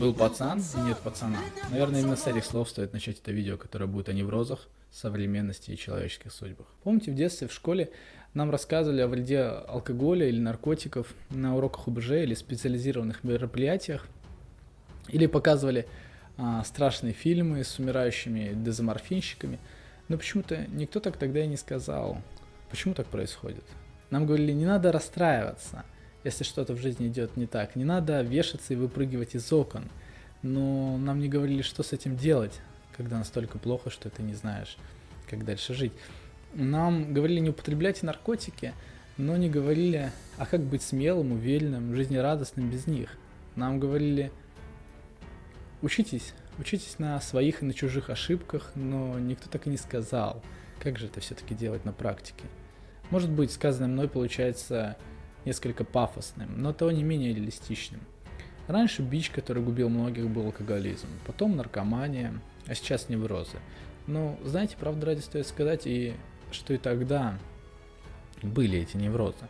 Был пацан нет пацана. Наверное, именно с этих слов стоит начать это видео, которое будет о неврозах, современности и человеческих судьбах. Помните, в детстве в школе нам рассказывали о вреде алкоголя или наркотиков на уроках УБЖ или специализированных мероприятиях, или показывали а, страшные фильмы с умирающими дезоморфинщиками, но почему-то никто так тогда и не сказал, почему так происходит. Нам говорили, не надо расстраиваться – если что-то в жизни идет не так. Не надо вешаться и выпрыгивать из окон. Но нам не говорили, что с этим делать, когда настолько плохо, что ты не знаешь, как дальше жить. Нам говорили не употреблять наркотики, но не говорили, а как быть смелым, уверенным, жизнерадостным без них. Нам говорили, учитесь, учитесь на своих и на чужих ошибках, но никто так и не сказал, как же это все-таки делать на практике. Может быть, сказанное мной получается несколько пафосным, но того не менее реалистичным. Раньше бич, который губил многих, был алкоголизм, потом наркомания, а сейчас неврозы. Но, знаете, правда ради стоит сказать, и что и тогда были эти неврозы.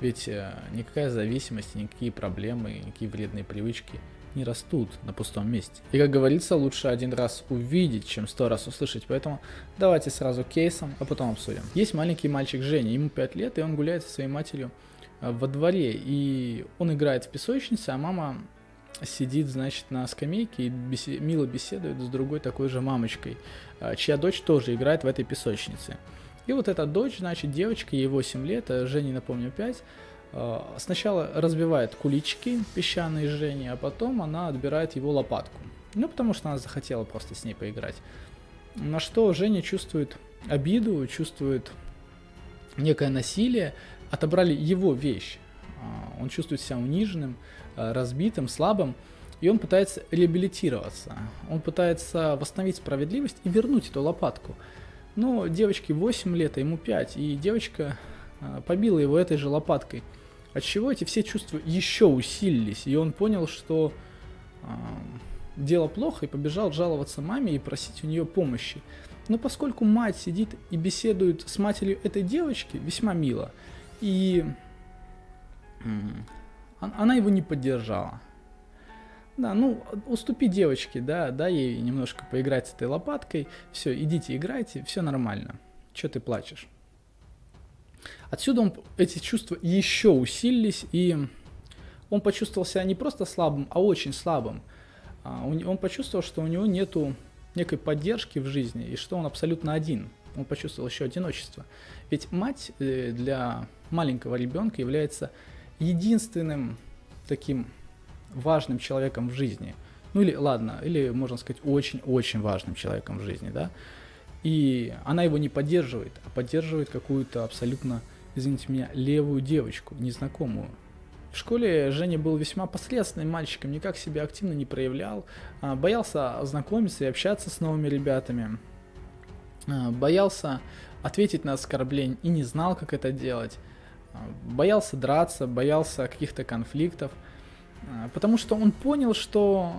Ведь э, никакая зависимость, никакие проблемы, никакие вредные привычки не растут на пустом месте. И как говорится, лучше один раз увидеть, чем сто раз услышать. Поэтому давайте сразу кейсом, а потом обсудим. Есть маленький мальчик Женя, ему 5 лет, и он гуляет со своей матерью во дворе, и он играет в песочнице, а мама сидит, значит, на скамейке и бесе- мило беседует с другой такой же мамочкой, э, чья дочь тоже играет в этой песочнице. И вот эта дочь, значит, девочка, ей 8 лет, а Жене, напомню, 5, э, сначала разбивает кулички песчаные Жени, а потом она отбирает его лопатку. Ну, потому что она захотела просто с ней поиграть. На что Женя чувствует обиду, чувствует некое насилие, отобрали его вещь. А, он чувствует себя униженным, а, разбитым, слабым, и он пытается реабилитироваться. Он пытается восстановить справедливость и вернуть эту лопатку. Но девочке 8 лет, а ему 5, и девочка а, побила его этой же лопаткой. От чего эти все чувства еще усилились, и он понял, что дело плохо, и побежал жаловаться маме и просить у нее помощи. Но поскольку мать сидит и беседует с матерью этой девочки, весьма мило, и она его не поддержала. Да, ну, уступи девочке, да, дай ей немножко поиграть с этой лопаткой, все, идите играйте, все нормально. Че ты плачешь? Отсюда он, эти чувства еще усилились, и он почувствовал себя не просто слабым, а очень слабым. А, он почувствовал, что у него нету некой поддержки в жизни, и что он абсолютно один. Он почувствовал еще одиночество. Ведь мать э, для маленького ребенка является единственным таким важным человеком в жизни. Ну или, ладно, или, можно сказать, очень-очень важным человеком в жизни, да. И она его не поддерживает, а поддерживает какую-то абсолютно, извините меня, левую девочку, незнакомую. В школе Женя был весьма посредственным мальчиком, никак себя активно не проявлял, а, боялся знакомиться и общаться с новыми ребятами, боялся ответить на оскорбление и не знал, как это делать. А, боялся драться, боялся каких-то конфликтов, а, потому что он понял, что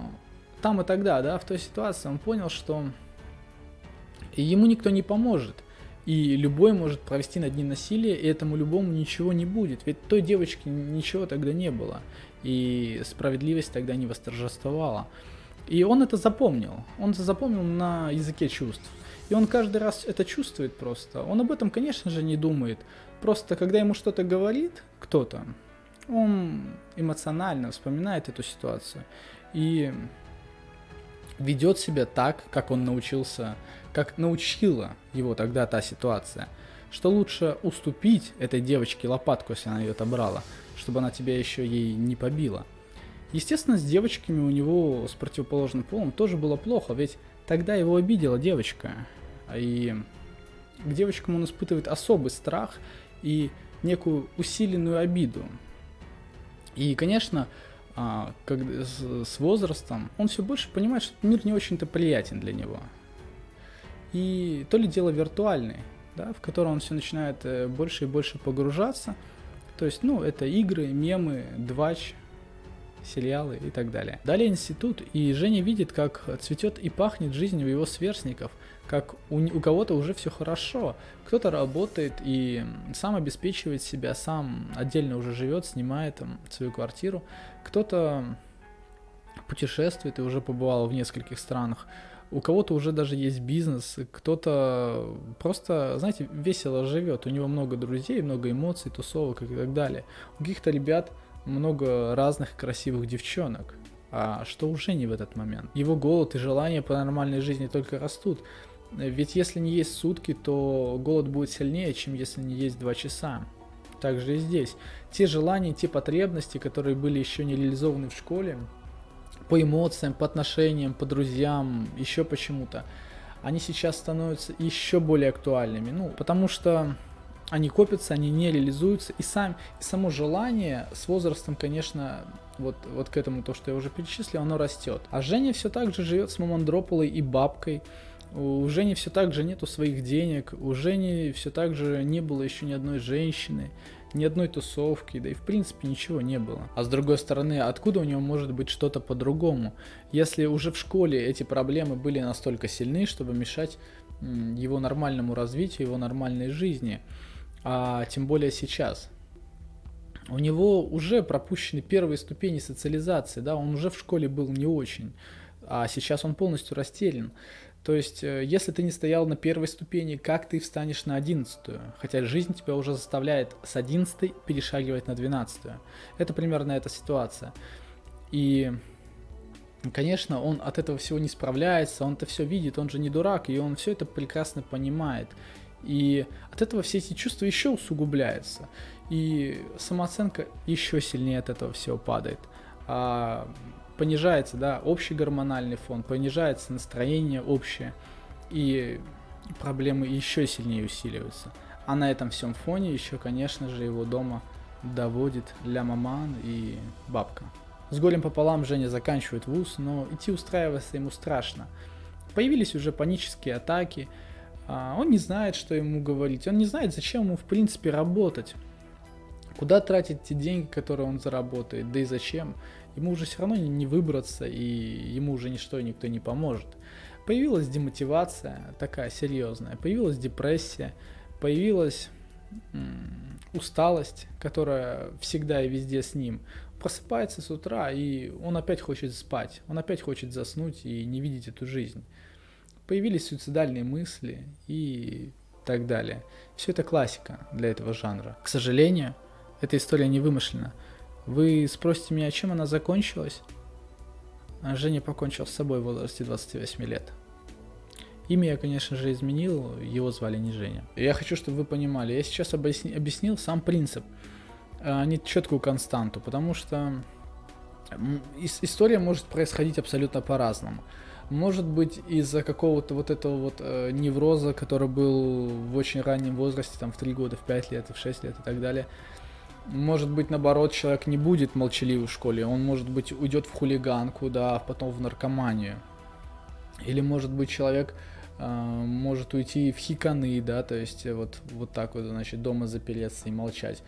там и тогда, да, в той ситуации, он понял, что ему никто не поможет, и любой может провести над ним насилие, и этому любому ничего не будет, ведь той девочке ничего тогда не было, и справедливость тогда не восторжествовала. И он это запомнил, он это запомнил на языке чувств. И он каждый раз это чувствует просто. Он об этом, конечно же, не думает. Просто когда ему что-то говорит кто-то, он эмоционально вспоминает эту ситуацию и ведет себя так, как он научился, как научила его тогда та ситуация, что лучше уступить этой девочке лопатку, если она ее отобрала, чтобы она тебя еще ей не побила. Естественно, с девочками у него с противоположным полом тоже было плохо, ведь тогда его обидела девочка, и к девочкам он испытывает особый страх и некую усиленную обиду. И, конечно, а, с, возрастом он все больше понимает, что мир не очень-то приятен для него. И то ли дело виртуальный, да, в котором он все начинает э, больше и больше погружаться. То есть, ну, это игры, мемы, двач, сериалы и так далее. Далее институт, и Женя видит, как цветет и пахнет жизнь у его сверстников, как у, у кого-то уже все хорошо, кто-то работает и сам обеспечивает себя, сам отдельно уже живет, снимает там свою квартиру, кто-то путешествует и уже побывал в нескольких странах. У кого-то уже даже есть бизнес, кто-то просто, знаете, весело живет, у него много друзей, много эмоций, тусовок и так далее. У каких-то ребят много разных красивых девчонок, а что уже не в этот момент. Его голод и желание по нормальной жизни только растут. Ведь если не есть сутки, то голод будет сильнее, чем если не есть два часа. Также и здесь. Те желания, те потребности, которые были еще не реализованы в школе, по эмоциям, по отношениям, по друзьям, еще почему-то, они сейчас становятся еще более актуальными. Ну, потому что они копятся, они не реализуются, и, сам, и само желание с возрастом, конечно, вот, вот к этому, то, что я уже перечислил, оно растет. А Женя все так же живет с Мамандрополой и бабкой, у Жени все так же нету своих денег, у Жени все так же не было еще ни одной женщины, ни одной тусовки, да и в принципе ничего не было. А с другой стороны, откуда у него может быть что-то по-другому, если уже в школе эти проблемы были настолько сильны, чтобы мешать его нормальному развитию, его нормальной жизни, а тем более сейчас. У него уже пропущены первые ступени социализации, да, он уже в школе был не очень, а сейчас он полностью растерян. То есть, э, если ты не стоял на первой ступени, как ты встанешь на одиннадцатую? Хотя жизнь тебя уже заставляет с одиннадцатой перешагивать на двенадцатую. Это примерно эта ситуация. И, конечно, он от этого всего не справляется, он это все видит, он же не дурак, и он все это прекрасно понимает. И от этого все эти чувства еще усугубляются. И самооценка еще сильнее от этого всего падает. А понижается, да, общий гормональный фон, понижается настроение общее, и проблемы еще сильнее усиливаются. А на этом всем фоне еще, конечно же, его дома доводит ля маман и бабка. С голем пополам Женя заканчивает вуз, но идти устраиваться ему страшно. Появились уже панические атаки, он не знает, что ему говорить, он не знает, зачем ему в принципе работать. Куда тратить те деньги, которые он заработает, да и зачем ему уже все равно не выбраться, и ему уже ничто никто не поможет. Появилась демотивация такая серьезная, появилась депрессия, появилась усталость, которая всегда и везде с ним. Просыпается с утра, и он опять хочет спать, он опять хочет заснуть и не видеть эту жизнь. Появились суицидальные мысли и так далее. Все это классика для этого жанра. К сожалению, эта история не вымышлена. Вы спросите меня, чем она закончилась? А Женя покончил с собой в возрасте 28 лет. Имя я, конечно же, изменил, его звали не Женя. Я хочу, чтобы вы понимали, я сейчас объясни, объяснил сам принцип, а не четкую константу, потому что история может происходить абсолютно по-разному. Может быть из-за какого-то вот этого вот э, невроза, который был в очень раннем возрасте, там в 3 года, в 5 лет, в 6 лет и так далее, может быть, наоборот, человек не будет молчаливый в школе, он, может быть, уйдет в хулиганку, да, а потом в наркоманию. Или, может быть, человек э, может уйти в хиканы, да, то есть вот, вот так вот, значит, дома запереться и молчать.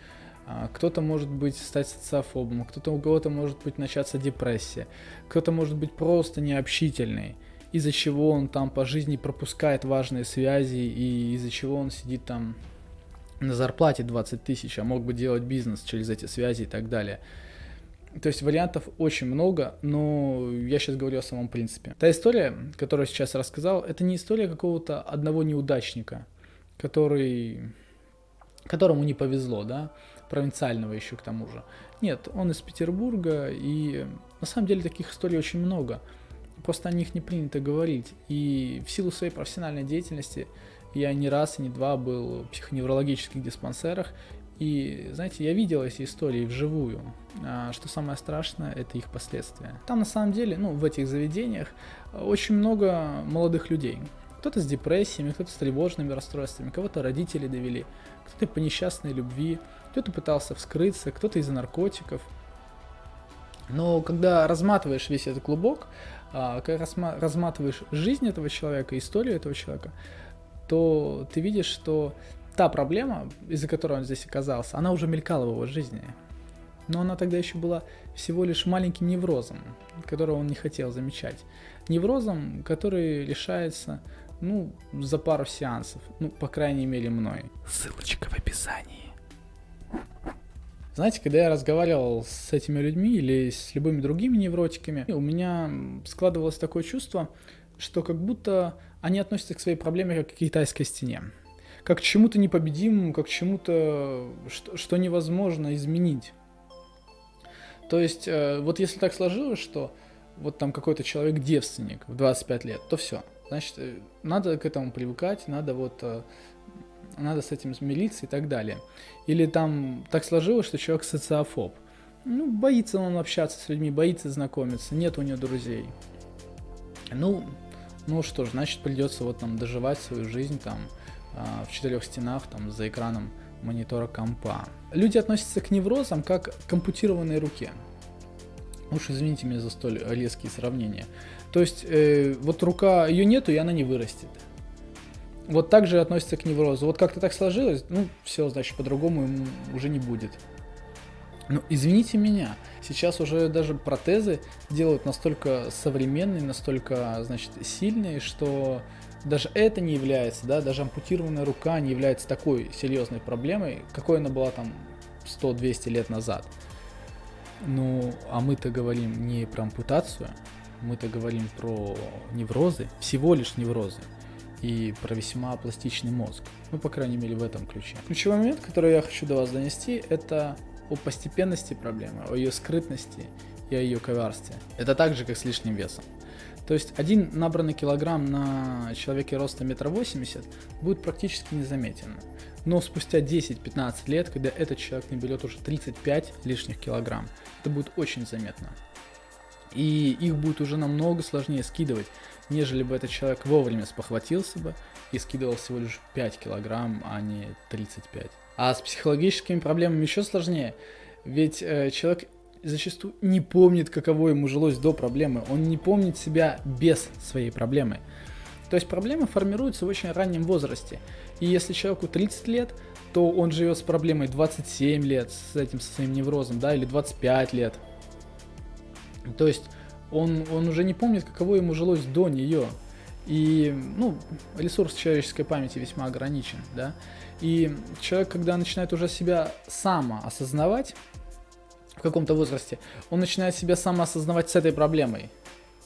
А кто-то может быть стать социофобом, кто-то у кого-то может быть начаться депрессия, кто-то может быть просто необщительный, из-за чего он там по жизни пропускает важные связи и из-за чего он сидит там на зарплате 20 тысяч, а мог бы делать бизнес через эти связи и так далее. То есть вариантов очень много, но я сейчас говорю о самом принципе. Та история, которую я сейчас рассказал, это не история какого-то одного неудачника, который, которому не повезло, да, провинциального еще к тому же. Нет, он из Петербурга, и на самом деле таких историй очень много. Просто о них не принято говорить. И в силу своей профессиональной деятельности я не раз и не два был в психоневрологических диспансерах, и, знаете, я видел эти истории вживую. А, что самое страшное, это их последствия. Там на самом деле, ну, в этих заведениях очень много молодых людей. Кто-то с депрессиями, кто-то с тревожными расстройствами, кого-то родители довели, кто-то по несчастной любви, кто-то пытался вскрыться, кто-то из-за наркотиков. Но когда разматываешь весь этот клубок, а, когда разматываешь жизнь этого человека, историю этого человека, то ты видишь, что та проблема, из-за которой он здесь оказался, она уже мелькала в его жизни. Но она тогда еще была всего лишь маленьким неврозом, которого он не хотел замечать. Неврозом, который решается, ну, за пару сеансов. Ну, по крайней мере, мной. Ссылочка в описании. Знаете, когда я разговаривал с этими людьми или с любыми другими невротиками, у меня складывалось такое чувство, что как будто они относятся к своей проблеме как к китайской стене. Как к чему-то непобедимому, как к чему-то, что, что невозможно изменить. То есть, э, вот если так сложилось, что вот там какой-то человек девственник в 25 лет, то все. Значит, э, надо к этому привыкать, надо вот э, надо с этим смириться и так далее. Или там так сложилось, что человек социофоб. Ну, боится он общаться с людьми, боится знакомиться, нет у него друзей. Ну, ну что ж, значит придется вот там доживать свою жизнь там э, в четырех стенах, там за экраном монитора компа. Люди относятся к неврозам как к ампутированной руке. Уж извините меня за столь резкие сравнения. То есть, э, вот рука, ее нету, и она не вырастет. Вот так же относится к неврозу. Вот как-то так сложилось, ну, все, значит, по-другому ему уже не будет. Ну, извините меня, сейчас уже даже протезы делают настолько современные, настолько, значит, сильные, что даже это не является, да, даже ампутированная рука не является такой серьезной проблемой, какой она была там 100-200 лет назад. Ну, а мы-то говорим не про ампутацию, мы-то говорим про неврозы, всего лишь неврозы и про весьма пластичный мозг. Ну, по крайней мере, в этом ключе. Ключевой момент, который я хочу до вас донести, это о постепенности проблемы, о ее скрытности и о ее коварстве. Это так же, как с лишним весом. То есть один набранный килограмм на человеке роста метра восемьдесят будет практически незаметен. Но спустя 10-15 лет, когда этот человек наберет уже 35 лишних килограмм, это будет очень заметно. И их будет уже намного сложнее скидывать, нежели бы этот человек вовремя спохватился бы и скидывал всего лишь 5 килограмм, а не 35. А с психологическими проблемами еще сложнее, ведь э, человек зачастую не помнит, каково ему жилось до проблемы, он не помнит себя без своей проблемы. То есть проблема формируется в очень раннем возрасте. И если человеку 30 лет, то он живет с проблемой 27 лет, с этим со своим неврозом, да, или 25 лет. То есть он, он уже не помнит, каково ему жилось до нее. И, ну, ресурс человеческой памяти весьма ограничен, да. И человек, когда начинает уже себя самоосознавать в каком-то возрасте, он начинает себя самоосознавать с этой проблемой.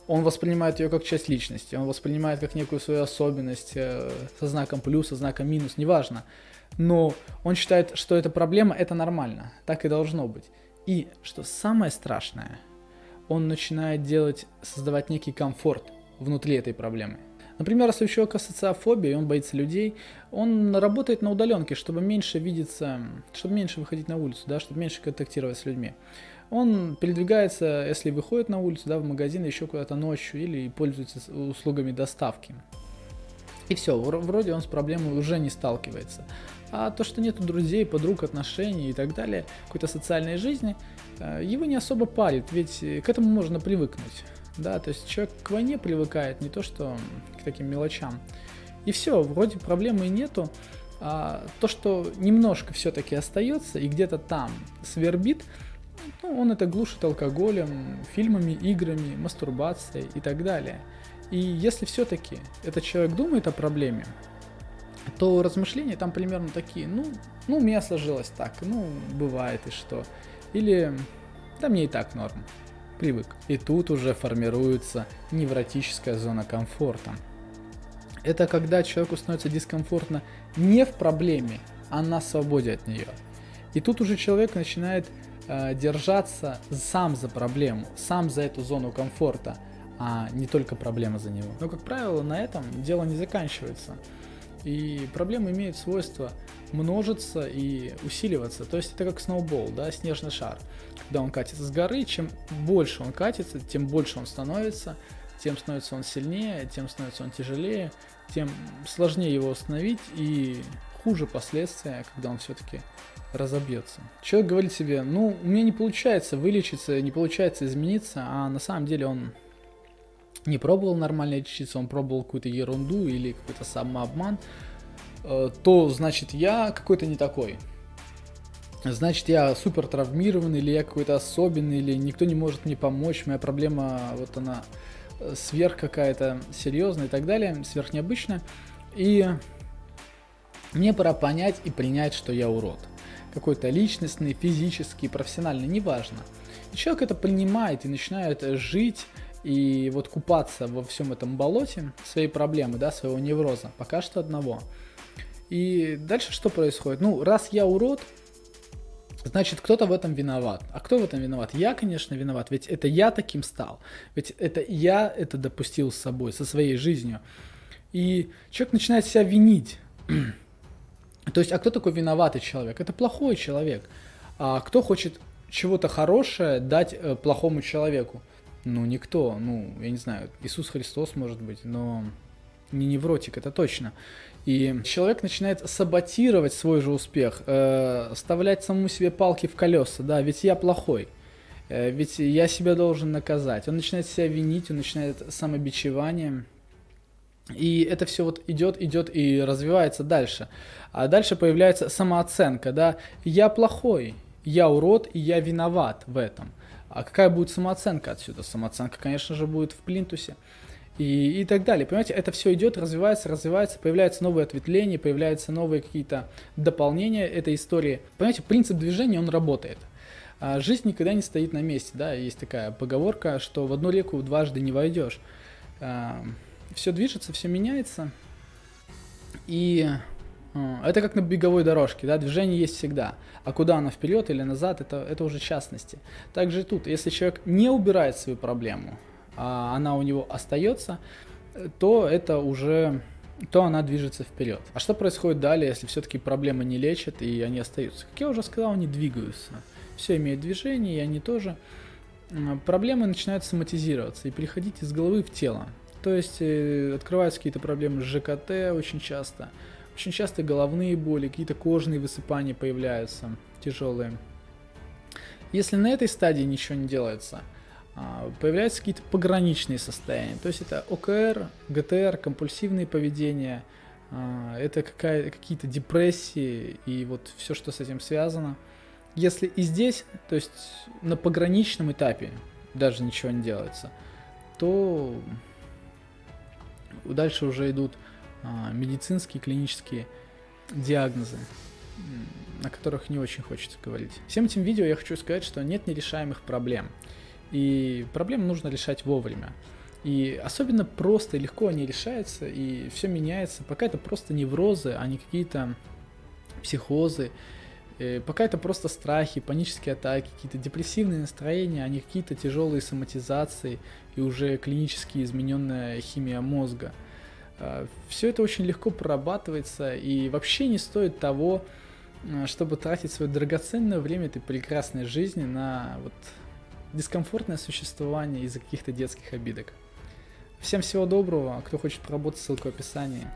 Он воспринимает ее как часть личности, он воспринимает как некую свою особенность э, со знаком плюс, со знаком минус, неважно. Но он считает, что эта проблема это нормально, так и должно быть. И что самое страшное – он начинает делать, создавать некий комфорт внутри этой проблемы. Например, если у человека социофобия, он боится людей, он работает на удаленке, чтобы меньше видеться, чтобы меньше выходить на улицу, да, чтобы меньше контактировать с людьми. Он передвигается, если выходит на улицу, да, в магазин, еще куда-то ночью, или пользуется услугами доставки. И все, вроде он с проблемой уже не сталкивается. А то, что нету друзей, подруг, отношений и так далее, какой-то социальной жизни, э, его не особо парит, ведь э, к этому можно привыкнуть. Да, то есть человек к войне привыкает, не то что к таким мелочам. И все, вроде проблемы и нету. А то, что немножко все-таки остается и где-то там свербит, ну, он это глушит алкоголем, фильмами, играми, мастурбацией и так далее. И если все-таки этот человек думает о проблеме, то размышления там примерно такие, ну, ну, у меня сложилось так, ну, бывает и что. Или, да мне и так норм, привык. И тут уже формируется невротическая зона комфорта. Это когда человеку становится дискомфортно не в проблеме, а на свободе от нее. И тут уже человек начинает э, держаться сам за проблему, сам за эту зону комфорта, а не только проблема за него. Но, как правило, на этом дело не заканчивается. И проблемы имеют свойство множиться и усиливаться. То есть это как сноубол, да, снежный шар. Когда он катится с горы, чем больше он катится, тем больше он становится, тем становится он сильнее, тем становится он тяжелее, тем сложнее его остановить и хуже последствия, когда он все-таки разобьется. Человек говорит себе, ну, у меня не получается вылечиться, не получается измениться, а на самом деле он не пробовал нормально лечиться, он пробовал какую-то ерунду или какой-то самообман, э, то значит я какой-то не такой. Значит, я супер травмированный, или я какой-то особенный, или никто не может мне помочь, моя проблема, вот она э, сверх какая-то серьезная и так далее, сверх необычная. И мне пора понять и принять, что я урод. какой-то личностный, физический, профессиональный, неважно. И человек это принимает и начинает жить и вот купаться во всем этом болоте своей проблемы, да, своего невроза, пока что одного. И дальше что происходит? Ну, раз я урод, значит, кто-то в этом виноват. А кто в этом виноват? Я, конечно, виноват, ведь это я таким стал. Ведь это я это допустил с собой, со своей жизнью. И человек начинает себя винить. То есть, а кто такой виноватый человек? Это плохой человек. А кто хочет чего-то хорошее дать э, плохому человеку? Ну, никто. Ну, я не знаю, Иисус Христос, может быть, но не невротик, это точно. И человек начинает саботировать свой же успех, э, вставлять самому себе палки в колеса, да, ведь я плохой, э, ведь я себя должен наказать. Он начинает себя винить, он начинает самобичевание. И это все вот идет, идет и развивается дальше. А дальше появляется самооценка, да, я плохой, я урод и я виноват в этом. А какая будет самооценка отсюда? Самооценка, конечно же, будет в плинтусе и, и так далее. Понимаете, это все идет, развивается, развивается, появляются новые ответвления, появляются новые какие-то дополнения этой истории. Понимаете, принцип движения, он работает. А жизнь никогда не стоит на месте, да, есть такая поговорка, что в одну реку дважды не войдешь. А, все движется, все меняется, и это как на беговой дорожке, да, движение есть всегда, а куда оно вперед или назад, это, это уже частности. Также тут, если человек не убирает свою проблему, а она у него остается, то это уже то она движется вперед. А что происходит далее, если все-таки проблемы не лечат и они остаются? Как я уже сказал, они двигаются. Все имеет движение, и они тоже. Проблемы начинают соматизироваться и переходить из головы в тело. То есть э, открываются какие-то проблемы с ЖКТ очень часто. Очень часто головные боли, какие-то кожные высыпания появляются тяжелые. Если на этой стадии ничего не делается – а, появляются какие-то пограничные состояния. То есть это ОКР, ГТР, компульсивные поведения, а, это какие-то депрессии и вот все, что с этим связано. Если и здесь, то есть на пограничном этапе даже ничего не делается, то дальше уже идут медицинские, клинические диагнозы, о которых не очень хочется говорить. Всем этим видео я хочу сказать, что нет нерешаемых проблем. И проблемы нужно решать вовремя. И особенно просто и легко они решаются, и все меняется. Пока это просто неврозы, а не какие-то психозы. И пока это просто страхи, панические атаки, какие-то депрессивные настроения, а не какие-то тяжелые соматизации и уже клинически измененная химия мозга. А, все это очень легко прорабатывается и вообще не стоит того, а, чтобы тратить свое драгоценное время этой прекрасной жизни на вот дискомфортное существование из-за каких-то детских обидок. Всем всего доброго, кто хочет поработать, ссылка в описании.